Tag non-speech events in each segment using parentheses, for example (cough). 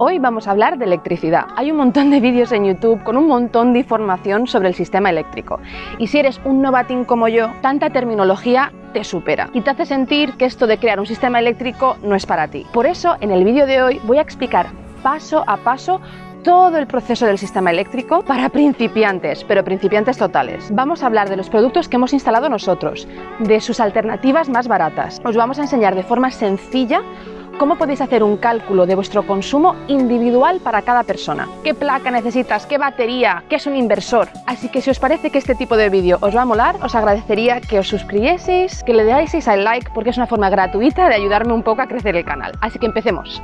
Hoy vamos a hablar de electricidad. Hay un montón de vídeos en YouTube con un montón de información sobre el sistema eléctrico. Y si eres un novatín como yo, tanta terminología te supera y te hace sentir que esto de crear un sistema eléctrico no es para ti. Por eso, en el vídeo de hoy voy a explicar paso a paso todo el proceso del sistema eléctrico para principiantes, pero principiantes totales. Vamos a hablar de los productos que hemos instalado nosotros, de sus alternativas más baratas. Os vamos a enseñar de forma sencilla cómo podéis hacer un cálculo de vuestro consumo individual para cada persona. ¿Qué placa necesitas? ¿Qué batería? ¿Qué es un inversor? Así que si os parece que este tipo de vídeo os va a molar, os agradecería que os suscribieseis, que le deáis al like porque es una forma gratuita de ayudarme un poco a crecer el canal. Así que empecemos.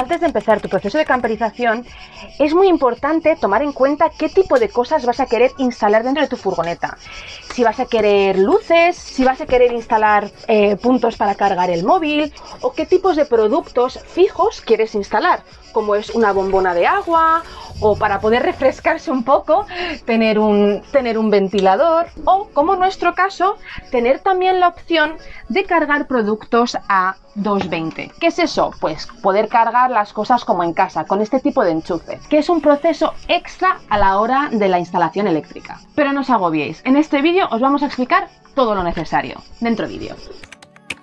Antes de empezar tu proceso de camperización, es muy importante tomar en cuenta qué tipo de cosas vas a querer instalar dentro de tu furgoneta. Si vas a querer luces, si vas a querer instalar eh, puntos para cargar el móvil o qué tipos de productos fijos quieres instalar, como es una bombona de agua o para poder refrescarse un poco, tener un, tener un ventilador o, como en nuestro caso, tener también la opción de cargar productos a 220. ¿Qué es eso? Pues poder cargar las cosas como en casa, con este tipo de enchufe, que es un proceso extra a la hora de la instalación eléctrica. Pero no os agobiéis, en este vídeo os vamos a explicar todo lo necesario. Dentro vídeo.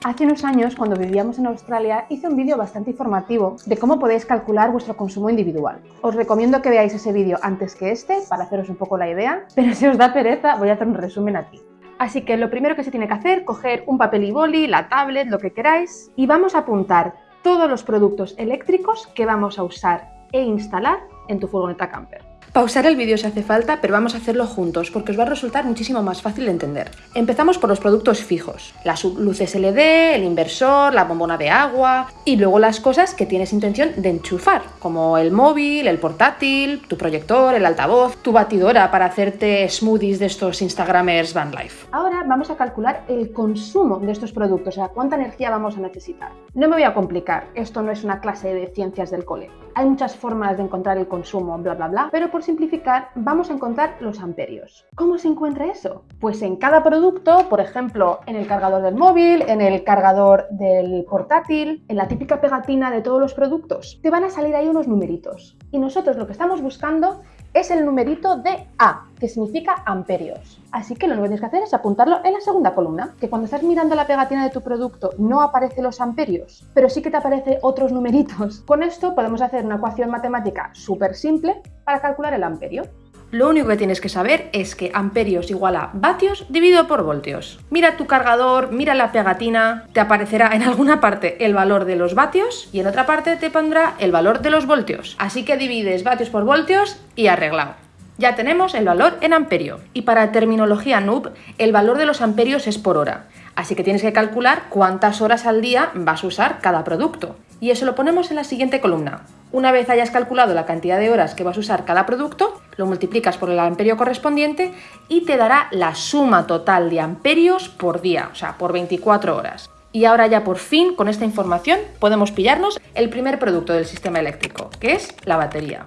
Hace unos años, cuando vivíamos en Australia, hice un vídeo bastante informativo de cómo podéis calcular vuestro consumo individual. Os recomiendo que veáis ese vídeo antes que este, para haceros un poco la idea, (laughs) pero si os da pereza, voy a hacer un resumen aquí. Así que lo primero que se tiene que hacer, coger un papel y boli, la tablet, lo que queráis, y vamos a apuntar todos los productos eléctricos que vamos a usar e instalar en tu furgoneta camper. Pausar el vídeo si hace falta, pero vamos a hacerlo juntos porque os va a resultar muchísimo más fácil de entender. Empezamos por los productos fijos, las luces LED, el inversor, la bombona de agua y luego las cosas que tienes intención de enchufar, como el móvil, el portátil, tu proyector, el altavoz, tu batidora para hacerte smoothies de estos Instagramers Van Life. Ahora vamos a calcular el consumo de estos productos, o sea, cuánta energía vamos a necesitar. No me voy a complicar, esto no es una clase de ciencias del cole. Hay muchas formas de encontrar el consumo, bla bla bla, pero por simplificar, vamos a encontrar los amperios. ¿Cómo se encuentra eso? Pues en cada producto, por ejemplo, en el cargador del móvil, en el cargador del portátil, en la típica pegatina de todos los productos, te van a salir ahí unos numeritos. Y nosotros lo que estamos buscando es el numerito de A, que significa amperios. Así que lo único que tienes que hacer es apuntarlo en la segunda columna, que cuando estás mirando la pegatina de tu producto no aparece los amperios, pero sí que te aparece otros numeritos. Con esto podemos hacer una ecuación matemática súper simple para calcular el amperio. Lo único que tienes que saber es que amperios igual a vatios dividido por voltios. Mira tu cargador, mira la pegatina, te aparecerá en alguna parte el valor de los vatios y en otra parte te pondrá el valor de los voltios. Así que divides vatios por voltios y arreglado. Ya tenemos el valor en amperio. Y para terminología noob, el valor de los amperios es por hora. Así que tienes que calcular cuántas horas al día vas a usar cada producto. Y eso lo ponemos en la siguiente columna. Una vez hayas calculado la cantidad de horas que vas a usar cada producto, lo multiplicas por el amperio correspondiente y te dará la suma total de amperios por día, o sea, por 24 horas. Y ahora ya por fin, con esta información, podemos pillarnos el primer producto del sistema eléctrico, que es la batería.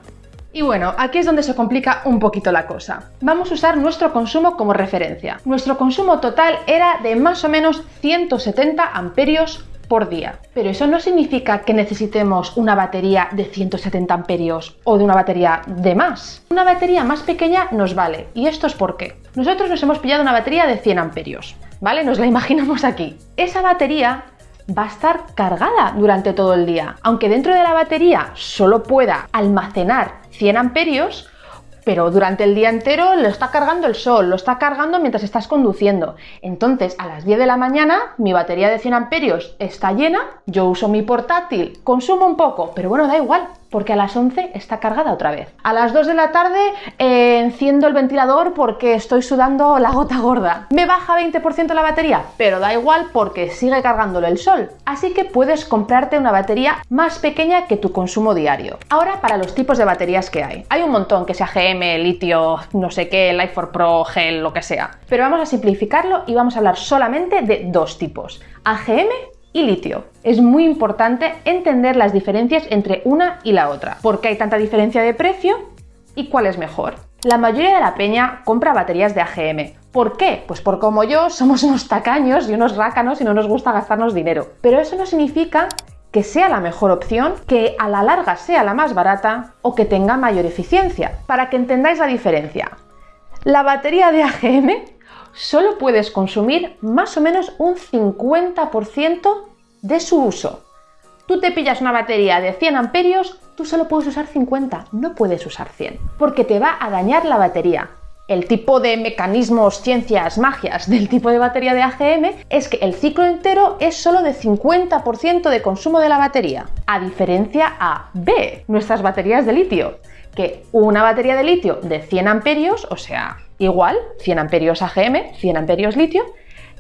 Y bueno, aquí es donde se complica un poquito la cosa. Vamos a usar nuestro consumo como referencia. Nuestro consumo total era de más o menos 170 amperios por día. Pero eso no significa que necesitemos una batería de 170 amperios o de una batería de más. Una batería más pequeña nos vale. ¿Y esto es por qué? Nosotros nos hemos pillado una batería de 100 amperios, ¿vale? Nos la imaginamos aquí. Esa batería va a estar cargada durante todo el día. Aunque dentro de la batería solo pueda almacenar 100 amperios, pero durante el día entero lo está cargando el sol, lo está cargando mientras estás conduciendo. Entonces, a las 10 de la mañana, mi batería de 100 amperios está llena, yo uso mi portátil, consumo un poco, pero bueno, da igual, porque a las 11 está cargada otra vez. A las 2 de la tarde eh, enciendo el ventilador porque estoy sudando la gota gorda. Me baja 20% la batería, pero da igual porque sigue cargándolo el sol. Así que puedes comprarte una batería más pequeña que tu consumo diario. Ahora para los tipos de baterías que hay. Hay un montón, que sea GM, litio, no sé qué, Life for Pro, gel, lo que sea. Pero vamos a simplificarlo y vamos a hablar solamente de dos tipos. AGM y litio. Es muy importante entender las diferencias entre una y la otra, por qué hay tanta diferencia de precio y cuál es mejor. La mayoría de la peña compra baterías de AGM. ¿Por qué? Pues por como yo somos unos tacaños y unos rácanos y no nos gusta gastarnos dinero. Pero eso no significa que sea la mejor opción, que a la larga sea la más barata o que tenga mayor eficiencia. Para que entendáis la diferencia, la batería de AGM solo puedes consumir más o menos un 50% de su uso. Tú te pillas una batería de 100 amperios, tú solo puedes usar 50, no puedes usar 100, porque te va a dañar la batería. El tipo de mecanismos, ciencias, magias del tipo de batería de AGM es que el ciclo entero es solo de 50% de consumo de la batería, a diferencia a B, nuestras baterías de litio, que una batería de litio de 100 amperios, o sea, igual, 100 amperios AGM, 100 amperios litio,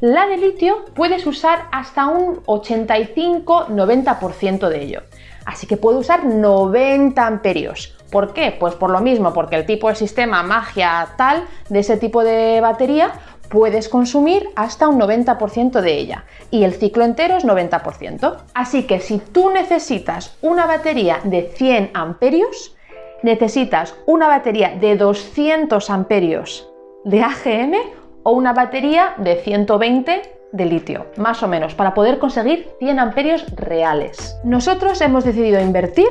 la de litio puedes usar hasta un 85-90% de ello. Así que puedo usar 90 amperios. ¿Por qué? Pues por lo mismo, porque el tipo de sistema magia tal de ese tipo de batería puedes consumir hasta un 90% de ella y el ciclo entero es 90%. Así que si tú necesitas una batería de 100 amperios, necesitas una batería de 200 amperios de AGM o una batería de 120 de litio, más o menos, para poder conseguir 100 amperios reales. Nosotros hemos decidido invertir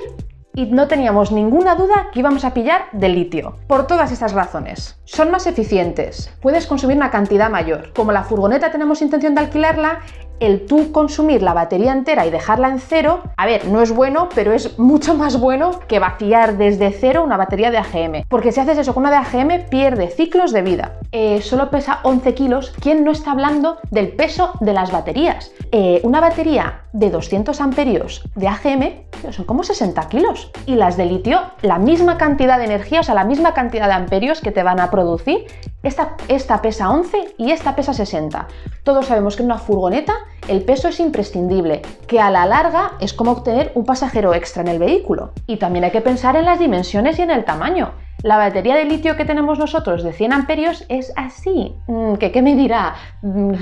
y no teníamos ninguna duda que íbamos a pillar de litio, por todas estas razones. Son más eficientes, puedes consumir una cantidad mayor. Como la furgoneta tenemos intención de alquilarla, el tú consumir la batería entera y dejarla en cero, a ver, no es bueno, pero es mucho más bueno que vaciar desde cero una batería de AGM. Porque si haces eso con una de AGM, pierde ciclos de vida. Eh, solo pesa 11 kilos. ¿Quién no está hablando del peso de las baterías? Eh, una batería de 200 amperios de AGM son como 60 kilos. Y las de litio, la misma cantidad de energía, o sea, la misma cantidad de amperios que te van a producir, esta, esta pesa 11 y esta pesa 60. Todos sabemos que en una furgoneta el peso es imprescindible, que a la larga es como obtener un pasajero extra en el vehículo. Y también hay que pensar en las dimensiones y en el tamaño. La batería de litio que tenemos nosotros de 100 amperios es así. Mm, ¿Qué, qué medirá? Mm,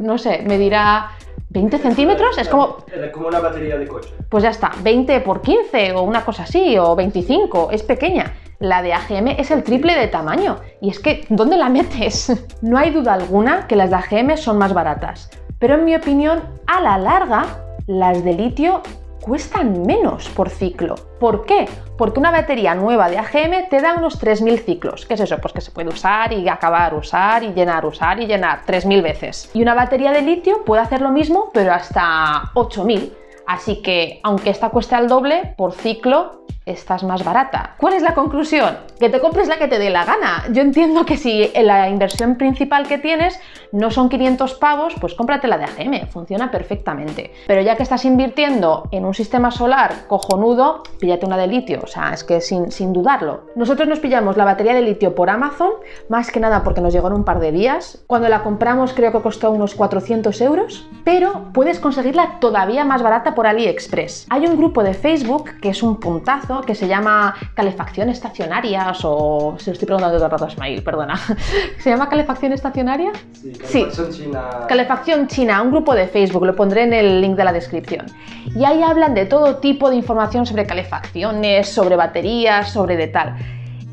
no sé, medirá 20 centímetros es como... como una batería de coche. Pues ya está, 20 por 15 o una cosa así, o 25, es pequeña. La de AGM es el triple de tamaño. Y es que, ¿dónde la metes? (laughs) No hay duda alguna que las de AGM son más baratas. Pero en mi opinión, a la larga, las de litio cuestan menos por ciclo. ¿Por qué? Porque una batería nueva de AGM te da unos 3.000 ciclos. ¿Qué es eso? Pues que se puede usar y acabar, usar y llenar, usar y llenar 3.000 veces. Y una batería de litio puede hacer lo mismo, pero hasta 8.000. Así que, aunque esta cueste al doble, por ciclo estás más barata. ¿Cuál es la conclusión? Que te compres la que te dé la gana. Yo entiendo que si la inversión principal que tienes no son 500 pavos, pues cómprate la de AGM, funciona perfectamente. Pero ya que estás invirtiendo en un sistema solar cojonudo, píllate una de litio, o sea, es que sin, sin dudarlo. Nosotros nos pillamos la batería de litio por Amazon, más que nada porque nos llegó en un par de días. Cuando la compramos creo que costó unos 400 euros, pero puedes conseguirla todavía más barata por AliExpress. Hay un grupo de Facebook que es un puntazo que se llama calefacción estacionarias o... Se lo estoy preguntando todo el rato a Ismail, perdona. (laughs) ¿Se llama calefacción estacionaria? Sí, calefacción china. Calefacción china, un grupo de Facebook, lo pondré en el link de la descripción. Y ahí hablan de todo tipo de información sobre calefacciones, sobre baterías, sobre de tal.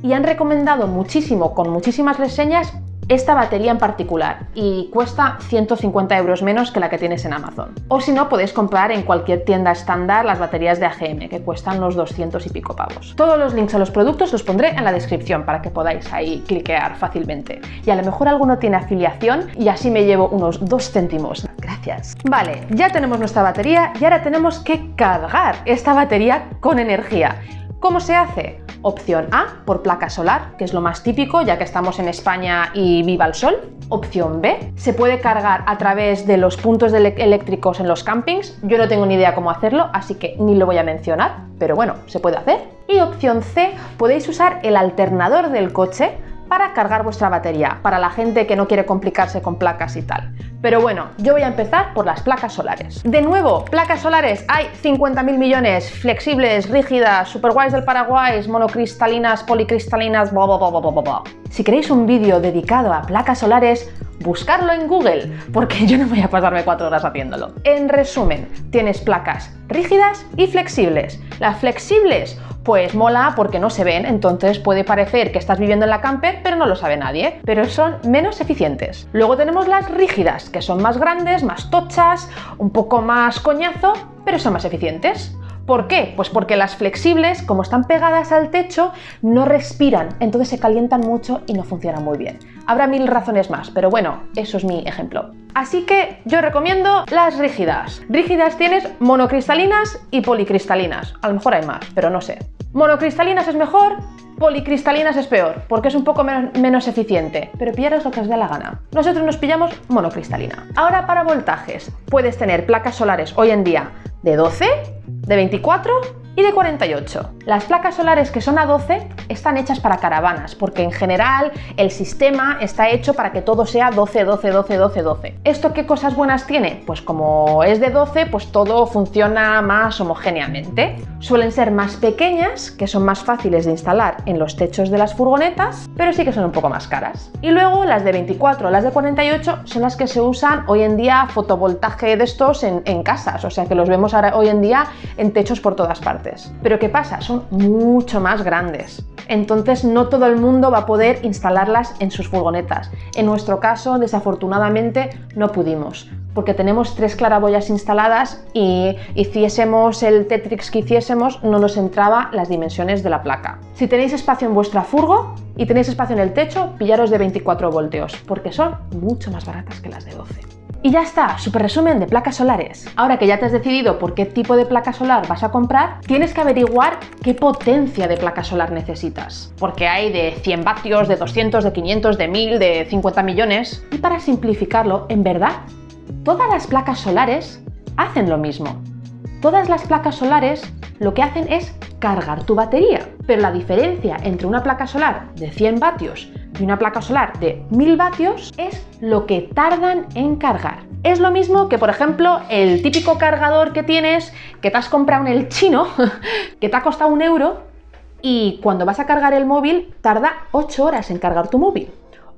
Y han recomendado muchísimo, con muchísimas reseñas, esta batería en particular y cuesta 150 euros menos que la que tienes en Amazon. O si no, podéis comprar en cualquier tienda estándar las baterías de AGM, que cuestan unos 200 y pico pavos. Todos los links a los productos los pondré en la descripción para que podáis ahí cliquear fácilmente. Y a lo mejor alguno tiene afiliación y así me llevo unos 2 céntimos. Gracias. Vale, ya tenemos nuestra batería y ahora tenemos que cargar esta batería con energía. ¿Cómo se hace? Opción A, por placa solar, que es lo más típico ya que estamos en España y viva el sol. Opción B, se puede cargar a través de los puntos eléctricos en los campings. Yo no tengo ni idea cómo hacerlo, así que ni lo voy a mencionar, pero bueno, se puede hacer. Y opción C, podéis usar el alternador del coche para cargar vuestra batería, para la gente que no quiere complicarse con placas y tal. Pero bueno, yo voy a empezar por las placas solares. De nuevo, placas solares hay 50.000 millones, flexibles, rígidas, super guays del Paraguay, monocristalinas, policristalinas, bla bla bla bla bla bla. Si queréis un vídeo dedicado a placas solares, buscarlo en Google, porque yo no voy a pasarme cuatro horas haciéndolo. En resumen, tienes placas rígidas y flexibles. Las flexibles pues mola porque no se ven, entonces puede parecer que estás viviendo en la camper, pero no lo sabe nadie, pero son menos eficientes. Luego tenemos las rígidas, que son más grandes, más tochas, un poco más coñazo, pero son más eficientes. ¿Por qué? Pues porque las flexibles, como están pegadas al techo, no respiran, entonces se calientan mucho y no funcionan muy bien. Habrá mil razones más, pero bueno, eso es mi ejemplo. Así que yo recomiendo las rígidas. Rígidas tienes monocristalinas y policristalinas. A lo mejor hay más, pero no sé. Monocristalinas es mejor, policristalinas es peor, porque es un poco menos, eficiente, pero pillaros lo que os dé la gana. Nosotros nos pillamos monocristalina. Ahora para voltajes, puedes tener placas solares hoy en día de 12, de 24 y de 48. Las placas solares que son a 12 están hechas para caravanas, porque en general el sistema está hecho para que todo sea 12, 12, 12, 12, 12. ¿Esto qué cosas buenas tiene? Pues como es de 12, pues todo funciona más homogéneamente. Suelen ser más pequeñas, que son más fáciles de instalar en los techos de las furgonetas, pero sí que son un poco más caras. Y luego las de 24 o las de 48 son las que se usan hoy en día fotovoltaje de estos en, en casas, o sea que los vemos ahora, hoy en día en techos por todas partes. Pero ¿qué pasa? Son mucho más grandes. Entonces no todo el mundo va a poder instalarlas en sus furgonetas. En nuestro caso, desafortunadamente, no pudimos porque tenemos tres claraboyas instaladas y hiciésemos el Tetrix que hiciésemos, no nos entraba las dimensiones de la placa. Si tenéis espacio en vuestra furgo y tenéis espacio en el techo, pillaros de 24 voltios, porque son mucho más baratas que las de 12. Y ya está, super resumen de placas solares. Ahora que ya te has decidido por qué tipo de placa solar vas a comprar, tienes que averiguar qué potencia de placa solar necesitas. Porque hay de 100 vatios, de 200, de 500, de 1000, de 50 millones. Y para simplificarlo, en verdad, todas las placas solares hacen lo mismo. Todas las placas solares lo que hacen es cargar tu batería. Pero la diferencia entre una placa solar de 100 vatios y una placa solar de 1000 vatios es lo que tardan en cargar. Es lo mismo que, por ejemplo, el típico cargador que tienes, que te has comprado en el chino, (laughs) que te ha costado un euro, y cuando vas a cargar el móvil tarda 8 horas en cargar tu móvil.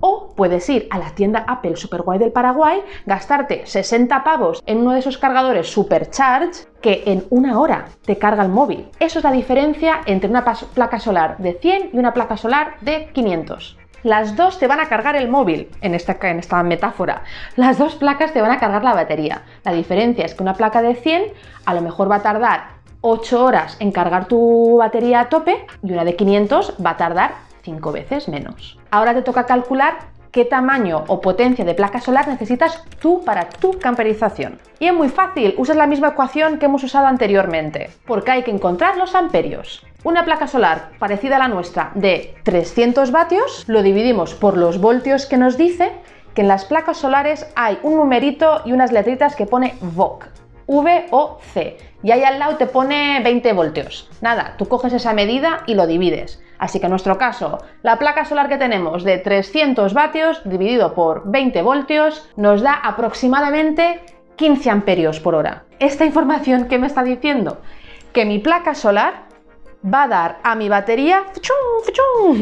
O puedes ir a la tienda Apple Super Guay del Paraguay, gastarte 60 pavos en uno de esos cargadores Supercharge que en una hora te carga el móvil. Eso es la diferencia entre una placa solar de 100 y una placa solar de 500 las dos te van a cargar el móvil, en esta, en esta metáfora. Las dos placas te van a cargar la batería. La diferencia es que una placa de 100 a lo mejor va a tardar 8 horas en cargar tu batería a tope y una de 500 va a tardar 5 veces menos. Ahora te toca calcular qué tamaño o potencia de placa solar necesitas tú para tu camperización. Y es muy fácil, usas la misma ecuación que hemos usado anteriormente, porque hay que encontrar los amperios. Una placa solar parecida a la nuestra de 300 vatios, lo dividimos por los voltios que nos dice que en las placas solares hay un numerito y unas letritas que pone VOC, V o C, y ahí al lado te pone 20 voltios. Nada, tú coges esa medida y lo divides. Así que en nuestro caso, la placa solar que tenemos de 300 vatios dividido por 20 voltios nos da aproximadamente 15 amperios por hora. Esta información, ¿qué me está diciendo? Que mi placa solar va a dar a mi batería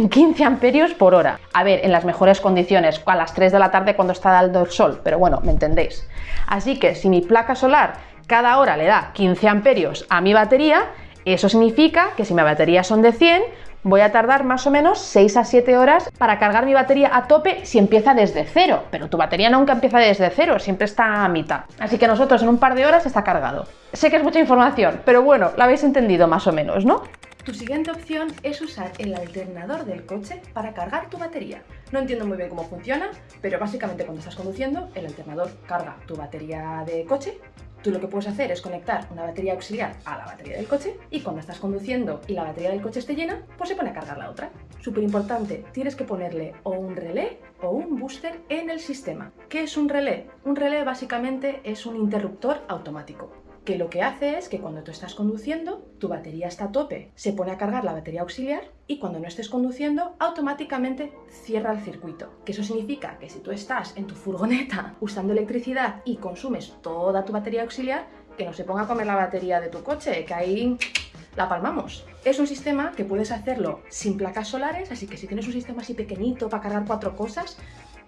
15 amperios por hora. A ver, en las mejores condiciones, a las 3 de la tarde cuando está dando el sol, pero bueno, me entendéis. Así que si mi placa solar cada hora le da 15 amperios a mi batería, eso significa que si mi batería son de 100, voy a tardar más o menos 6 a 7 horas para cargar mi batería a tope si empieza desde cero, pero tu batería nunca empieza desde cero, siempre está a mitad. Así que nosotros en un par de horas está cargado. Sé que es mucha información, pero bueno, la habéis entendido más o menos, ¿no? Tu siguiente opción es usar el alternador del coche para cargar tu batería. No entiendo muy bien cómo funciona, pero básicamente cuando estás conduciendo, el alternador carga tu batería de coche Tú lo que puedes hacer es conectar una batería auxiliar a la batería del coche y cuando estás conduciendo y la batería del coche esté llena, pues se pone a cargar la otra. Súper importante, tienes que ponerle o un relé o un booster en el sistema. ¿Qué es un relé? Un relé básicamente es un interruptor automático que lo que hace es que cuando tú estás conduciendo, tu batería está a tope, se pone a cargar la batería auxiliar y cuando no estés conduciendo, automáticamente cierra el circuito. Que eso significa que si tú estás en tu furgoneta (laughs) usando electricidad y consumes toda tu batería auxiliar, que no se ponga a comer la batería de tu coche, que ahí (tsk) la palmamos. Es un sistema que puedes hacerlo sin placas solares, así que si tienes un sistema así pequeñito para cargar cuatro cosas,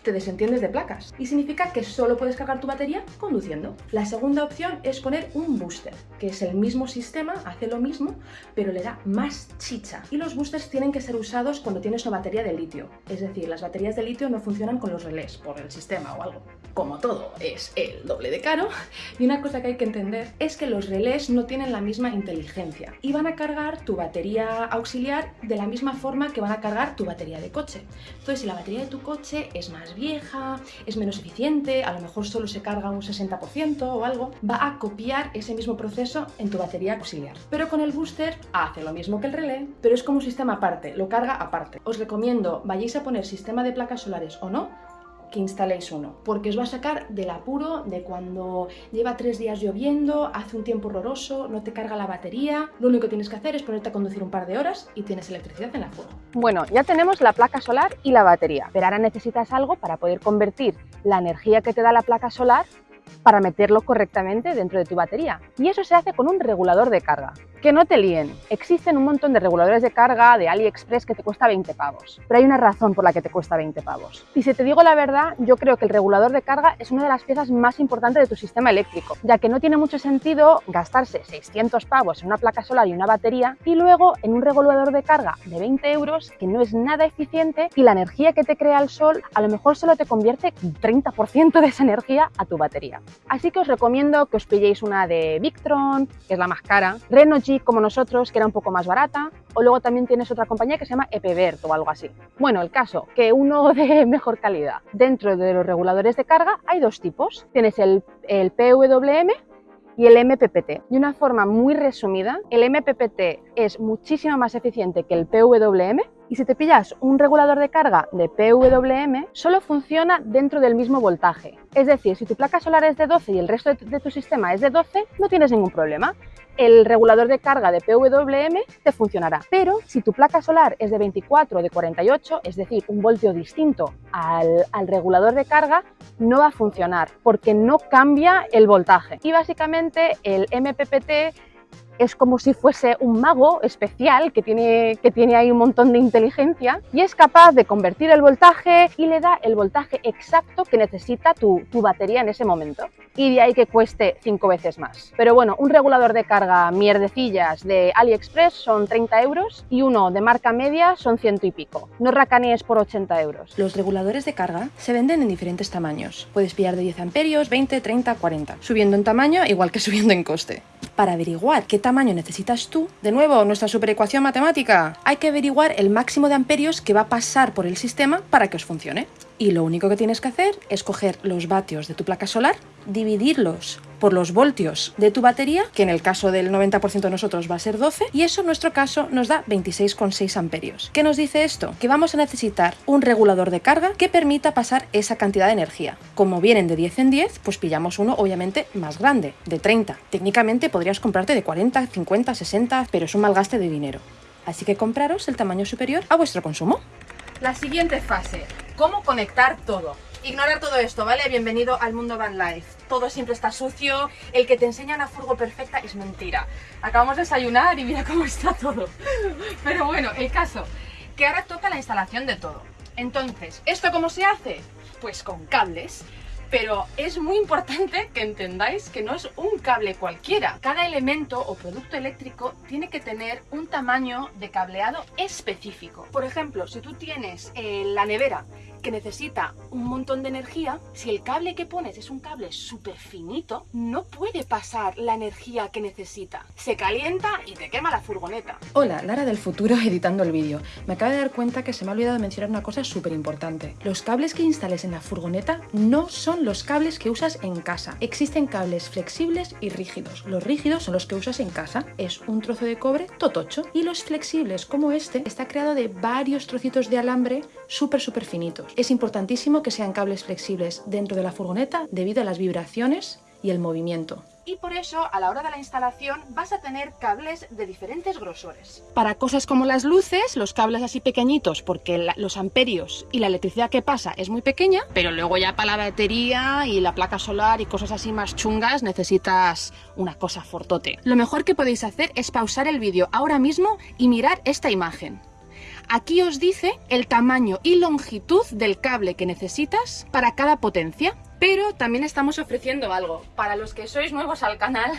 te desentiendes de placas y significa que solo puedes cargar tu batería conduciendo. La segunda opción es poner un booster, que es el mismo sistema, hace lo mismo, pero le da más chicha. Y los boosters tienen que ser usados cuando tienes una batería de litio, es decir, las baterías de litio no funcionan con los relés por el sistema o algo. Como todo es el doble de caro, y una cosa que hay que entender es que los relés no tienen la misma inteligencia y van a cargar tu batería auxiliar de la misma forma que van a cargar tu batería de coche. Entonces, si la batería de tu coche es más vieja, es menos eficiente, a lo mejor solo se carga un 60% o algo, va a copiar ese mismo proceso en tu batería auxiliar. Pero con el booster hace lo mismo que el relé, pero es como un sistema aparte, lo carga aparte. Os recomiendo, vayáis a poner sistema de placas solares o no, que instaléis uno, porque os va a sacar del apuro de cuando lleva tres días lloviendo, hace un tiempo horroroso, no te carga la batería, lo único que tienes que hacer es ponerte a conducir un par de horas y tienes electricidad en la fuego. Bueno, ya tenemos la placa solar y la batería, pero ahora necesitas algo para poder convertir la energía que te da la placa solar para meterlo correctamente dentro de tu batería. Y eso se hace con un regulador de carga. Que no te líen, existen un montón de reguladores de carga de AliExpress que te cuesta 20 pavos, pero hay una razón por la que te cuesta 20 pavos. Y si te digo la verdad, yo creo que el regulador de carga es una de las piezas más importantes de tu sistema eléctrico, ya que no tiene mucho sentido gastarse 600 pavos en una placa solar y una batería y luego en un regulador de carga de 20 euros que no es nada eficiente y la energía que te crea el sol a lo mejor solo te convierte 30% de esa energía a tu batería. Así que os recomiendo que os pilléis una de Victron, que es la más cara, Renogy como nosotros, que era un poco más barata, o luego también tienes otra compañía que se llama Epevert o algo así. Bueno, el caso, que uno (laughs) de mejor calidad. Dentro de los reguladores de carga hay dos tipos. Tienes el, el PWM y el MPPT. De una forma muy resumida, el MPPT es muchísimo más eficiente que el PWM y si te pillas un regulador de carga de PWM, solo funciona dentro del mismo voltaje. Es decir, si tu placa solar es de 12 y el resto de tu sistema es de 12, no tienes ningún problema el regulador de carga de PWM te funcionará. Pero si tu placa solar es de 24 o de 48, es decir, un voltio distinto al, al, regulador de carga, no va a funcionar porque no cambia el voltaje. Y básicamente el MPPT es como si fuese un mago especial que tiene, que tiene ahí un montón de inteligencia y es capaz de convertir el voltaje y le da el voltaje exacto que necesita tu, tu batería en ese momento. Y de ahí que cueste cinco veces más. Pero bueno, un regulador de carga mierdecillas de AliExpress son 30 euros y uno de marca media son ciento y pico. No racanees por 80 euros. Los reguladores de carga se venden en diferentes tamaños. Puedes pillar de 10 amperios, 20, 30, 40. Subiendo en tamaño igual que (laughs) subiendo en coste. Para averiguar qué tamaño necesitas tú, de nuevo, nuestra superecuación matemática, hay que averiguar el máximo de amperios que va a pasar por el sistema para que os funcione. Y lo único que tienes que hacer es coger los vatios de tu placa solar, dividirlos por los voltios de tu batería, que en el caso del 90% de nosotros va a ser 12, y eso en nuestro caso nos da 26,6 amperios. ¿Qué nos dice esto? Que vamos a necesitar un regulador de carga que permita pasar esa cantidad de energía. Como vienen de 10 en 10, pues pillamos uno obviamente más grande, de 30. Técnicamente podrías comprarte de 40, 50, 60, pero es un mal gaste de dinero. Así que compraros el tamaño superior a vuestro consumo. La siguiente fase, cómo conectar todo. Ignorar todo esto, ¿vale? Bienvenido al mundo van life. Todo siempre está sucio, el que te enseña una furgo perfecta es mentira. Acabamos de desayunar y mira cómo está todo. Pero bueno, el caso, que ahora toca la instalación de todo. Entonces, ¿esto cómo se hace? Pues con cables. Pero es muy importante que entendáis que no es un cable cualquiera. Cada elemento o producto eléctrico tiene que tener un tamaño de cableado específico. Por ejemplo, si tú tienes eh, la nevera que necesita un montón de energía, si el cable que pones es un cable súper finito, no puede pasar la energía que necesita. Se calienta y te quema la furgoneta. Hola, Lara del futuro (laughs) editando el vídeo. Me acabo de dar cuenta que se me ha olvidado mencionar una cosa súper importante. Los cables que instales en la furgoneta no son los cables que usas en casa. Existen cables flexibles y rígidos. Los rígidos son los que usas en casa. Es un trozo de cobre totocho. Y los flexibles, como este, está creado de varios trocitos de alambre súper súper finitos. Es importantísimo que sean cables flexibles dentro de la furgoneta debido a las vibraciones y el movimiento. Y por eso, a la hora de la instalación, vas a tener cables de diferentes grosores. Para cosas como las luces, los cables así pequeñitos, porque los amperios y la electricidad que pasa es muy pequeña, pero luego ya para la batería y la placa solar y cosas así más chungas necesitas una cosa fortote. Lo mejor que podéis hacer es pausar el vídeo ahora mismo y mirar esta imagen. Aquí os dice el tamaño y longitud del cable que necesitas para cada potencia. Pero también estamos ofreciendo algo. Para los que sois nuevos al canal,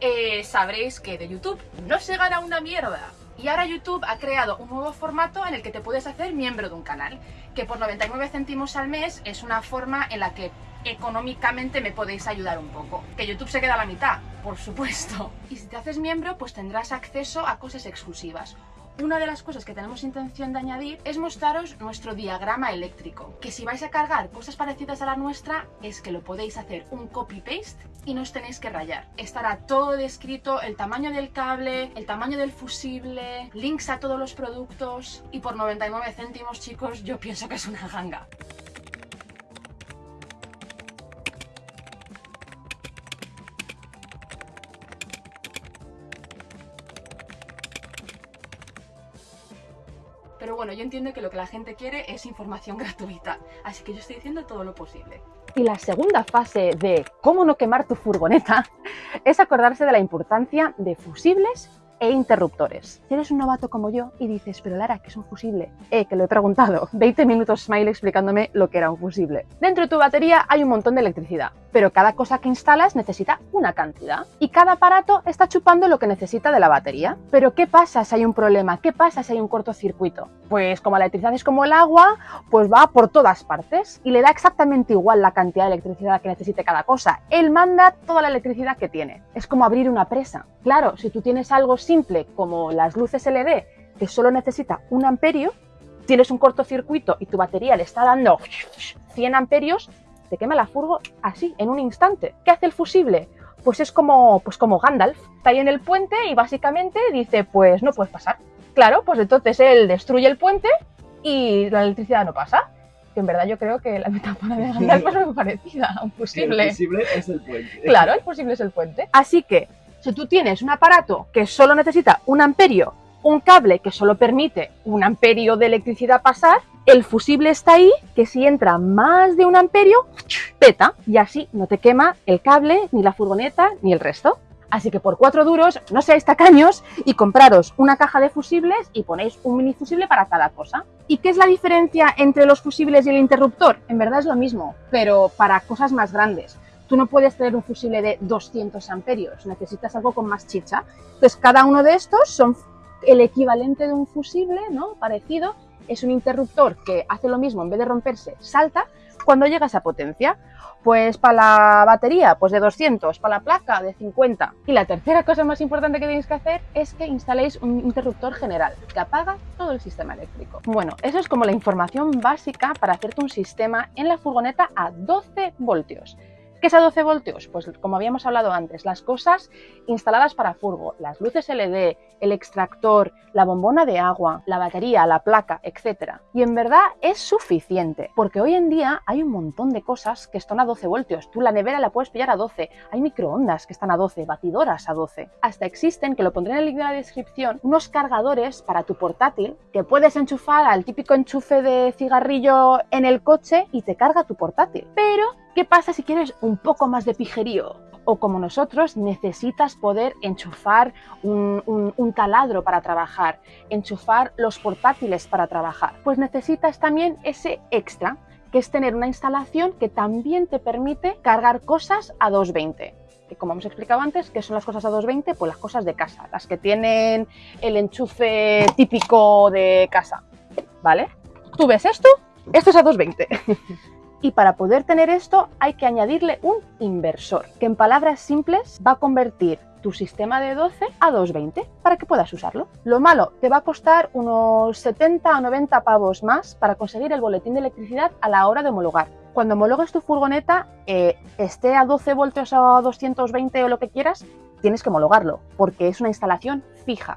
eh, sabréis que de YouTube no se gana una mierda. Y ahora YouTube ha creado un nuevo formato en el que te puedes hacer miembro de un canal, que por 99 céntimos al mes es una forma en la que económicamente me podéis ayudar un poco. Que YouTube se queda a la mitad, por supuesto. Y si te haces miembro, pues tendrás acceso a cosas exclusivas. Una de las cosas que tenemos intención de añadir es mostraros nuestro diagrama eléctrico, que si vais a cargar cosas parecidas a la nuestra, es que lo podéis hacer un copy-paste y no os tenéis que rayar. Estará todo descrito, el tamaño del cable, el tamaño del fusible, links a todos los productos y por 99 céntimos, chicos, yo pienso que es una ganga. Yo entiendo que lo que la gente quiere es información (laughs) gratuita, así que yo estoy diciendo todo lo posible. Y la segunda fase de cómo no quemar tu furgoneta (laughs) es acordarse de la importancia de fusibles e interruptores. Si eres un novato como yo y dices, pero Lara, ¿qué es un fusible? Eh, que lo he preguntado. (laughs) 20 minutos Smile explicándome lo que era un fusible. Dentro de tu batería hay un montón de electricidad, pero cada cosa que instalas necesita una cantidad. Y cada aparato está chupando lo que necesita de la batería. Pero ¿qué pasa si hay un problema? ¿Qué pasa si hay un cortocircuito? Pues como la electricidad es como el agua, pues va por todas partes y le da exactamente igual la cantidad de electricidad que necesite cada cosa. Él manda toda la electricidad que tiene. Es como abrir una presa. Claro, si tú tienes algo simple como las luces LED que solo necesita un amperio, tienes un cortocircuito y tu batería le está dando 100 amperios, te quema la furgo así, en un instante. ¿Qué hace el fusible? Pues es como, pues como Gandalf. Está ahí en el puente y básicamente dice, pues no puedes pasar. Claro, pues entonces él destruye el puente y la electricidad no pasa. Que en verdad yo creo que la metáfora de Gandalf es muy parecida a un fusible. El fusible es el puente. Claro, el fusible es el puente. Así que si tú tienes un aparato que solo necesita un amperio, un cable que solo permite un amperio de electricidad pasar, el fusible está ahí, que si entra más de un amperio, peta, y así no te quema el cable, ni la furgoneta, ni el resto. Así que por cuatro duros, no seáis tacaños y compraros una caja de fusibles y ponéis un mini fusible para cada cosa. ¿Y qué es la diferencia entre los fusibles y el interruptor? En verdad es lo mismo, pero para cosas más grandes tú no puedes tener un fusible de 200 amperios, necesitas algo con más chicha. Entonces, cada uno de estos son el equivalente de un fusible, ¿no? Parecido, es un interruptor que hace lo mismo, en vez de romperse, salta cuando llega esa potencia. Pues para la batería, pues de 200, para la placa de 50. Y la tercera cosa más importante que tenéis que hacer es que instaléis un interruptor general que apaga todo el sistema eléctrico. Bueno, eso es como la información básica para hacerte un sistema en la furgoneta a 12 voltios. ¿Qué es a 12 voltios? Pues como habíamos hablado antes, las cosas instaladas para furgo, las luces LED, el extractor, la bombona de agua, la batería, la placa, etc. Y en verdad es suficiente, porque hoy en día hay un montón de cosas que están a 12 voltios. Tú la nevera la puedes pillar a 12, hay microondas que están a 12, batidoras a 12. Hasta existen, que lo pondré en el link de la descripción, unos cargadores para tu portátil que puedes enchufar al típico enchufe de cigarrillo en el coche y te carga tu portátil. Pero ¿Qué pasa si quieres un poco más de pijerío? O como nosotros necesitas poder enchufar un, taladro para trabajar, enchufar los portátiles para trabajar. Pues necesitas también ese extra, que es tener una instalación que también te permite cargar cosas a 220 que como hemos explicado antes, ¿qué son las cosas a 220? Pues las cosas de casa, las que tienen el enchufe típico de casa, ¿vale? Tú ves esto, esto es a 220. (laughs) Y para poder tener esto hay que añadirle un inversor, que en palabras simples va a convertir tu sistema de 12 a 220 para que puedas usarlo. Lo malo, te va a costar unos 70 a 90 pavos más para conseguir el boletín de electricidad a la hora de homologar. Cuando homologues tu furgoneta, eh, esté a 12 voltios o a 220 o lo que quieras, tienes que homologarlo, porque es una instalación fija.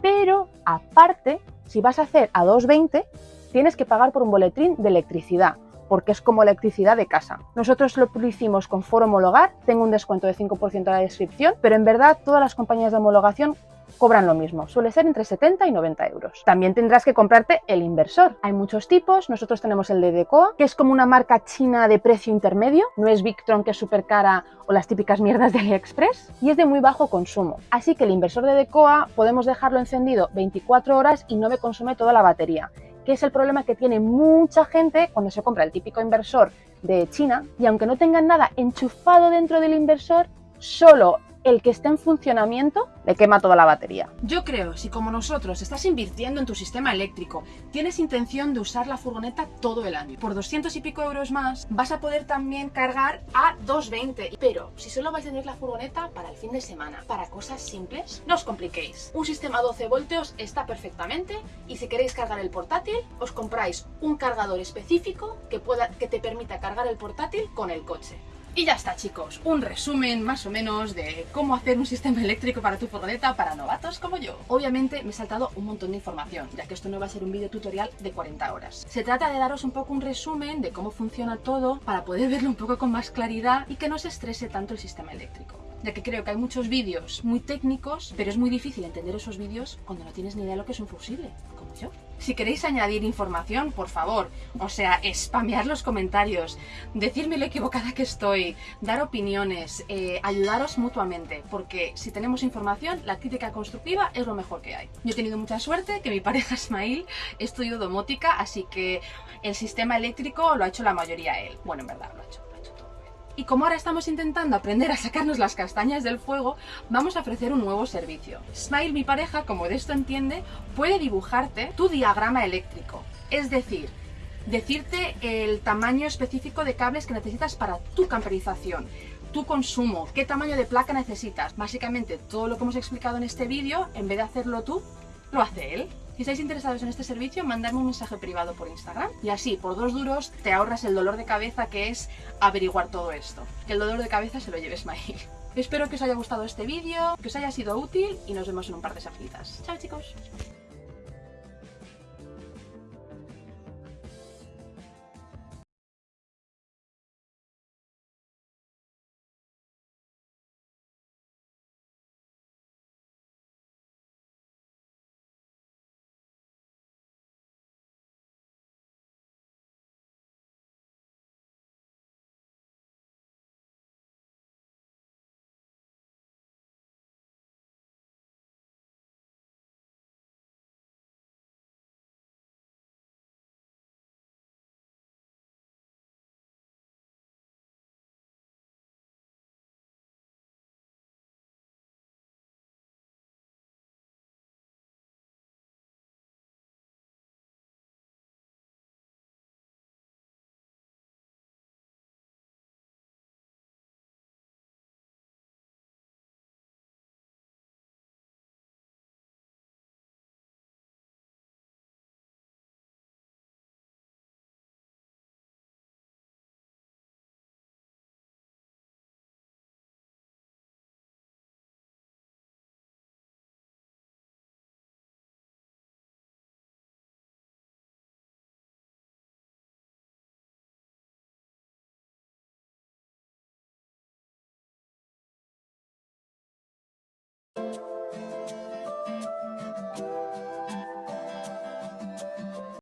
Pero aparte, si vas a hacer a 220, tienes que pagar por un boletín de electricidad porque es como electricidad de casa. Nosotros lo hicimos con Foro Homologar, tengo un descuento de 5% en la descripción, pero en verdad todas las compañías de homologación cobran lo mismo, suele ser entre 70 y 90 euros. También tendrás que comprarte el inversor. Hay muchos tipos, nosotros tenemos el de Decoa, que es como una marca china de precio intermedio, no es Victron que es súper cara o las típicas mierdas de AliExpress, y es de muy bajo consumo. Así que el inversor de Decoa podemos dejarlo encendido 24 horas y no me consume toda la batería que es el problema que tiene mucha gente cuando se compra el típico inversor de China y aunque no tengan nada enchufado dentro del inversor, solo el que esté en funcionamiento le quema toda la batería. Yo creo, si como nosotros estás invirtiendo en tu sistema eléctrico, tienes intención de usar la furgoneta todo el año, por 200 y pico euros más, vas a poder también cargar a 220. Pero si solo vais a tener la furgoneta para el fin de semana, para cosas simples, no os compliquéis. Un sistema 12 voltios está perfectamente y si queréis cargar el portátil, os compráis un cargador específico que, pueda, que te permita cargar el portátil con el coche. Y ya está chicos, un resumen más o menos de cómo hacer un sistema eléctrico para tu furgoneta para novatos como yo. Obviamente me he saltado un montón de información, ya que esto no va a ser un vídeo tutorial de 40 horas. Se trata de daros un poco un resumen de cómo funciona todo para poder verlo un poco con más claridad y que no se estrese tanto el sistema eléctrico ya que creo que hay muchos vídeos muy técnicos, pero es muy difícil entender esos vídeos cuando no tienes ni idea de lo que es un fusible, como yo. Si queréis añadir información, por favor, o sea, spamear los comentarios, decirme lo equivocada que estoy, dar opiniones, eh, ayudaros mutuamente, porque si tenemos información, la crítica constructiva es lo mejor que hay. Yo he tenido mucha suerte, que mi (laughs) pareja Ismail estudió domótica, así que el sistema eléctrico lo ha hecho la mayoría él. Bueno, en verdad, lo ha hecho. Y como ahora estamos intentando aprender a sacarnos las castañas del fuego, vamos a ofrecer un nuevo servicio. Smile, mi pareja, como de esto entiende, puede dibujarte tu diagrama eléctrico. Es decir, decirte el tamaño específico de cables que necesitas para tu camperización, tu consumo, qué tamaño de placa necesitas. Básicamente todo lo que hemos explicado en este vídeo, en vez de hacerlo tú, lo hace él. Si estáis interesados en este servicio, mandadme un mensaje privado por Instagram y así, por dos duros, te ahorras el dolor de cabeza que es averiguar todo esto. Que el dolor de cabeza se lo lleves (laughs) Mail. Espero que os haya gustado este vídeo, que os haya sido útil y nos vemos en un par de saflitas. ¡Chao chicos!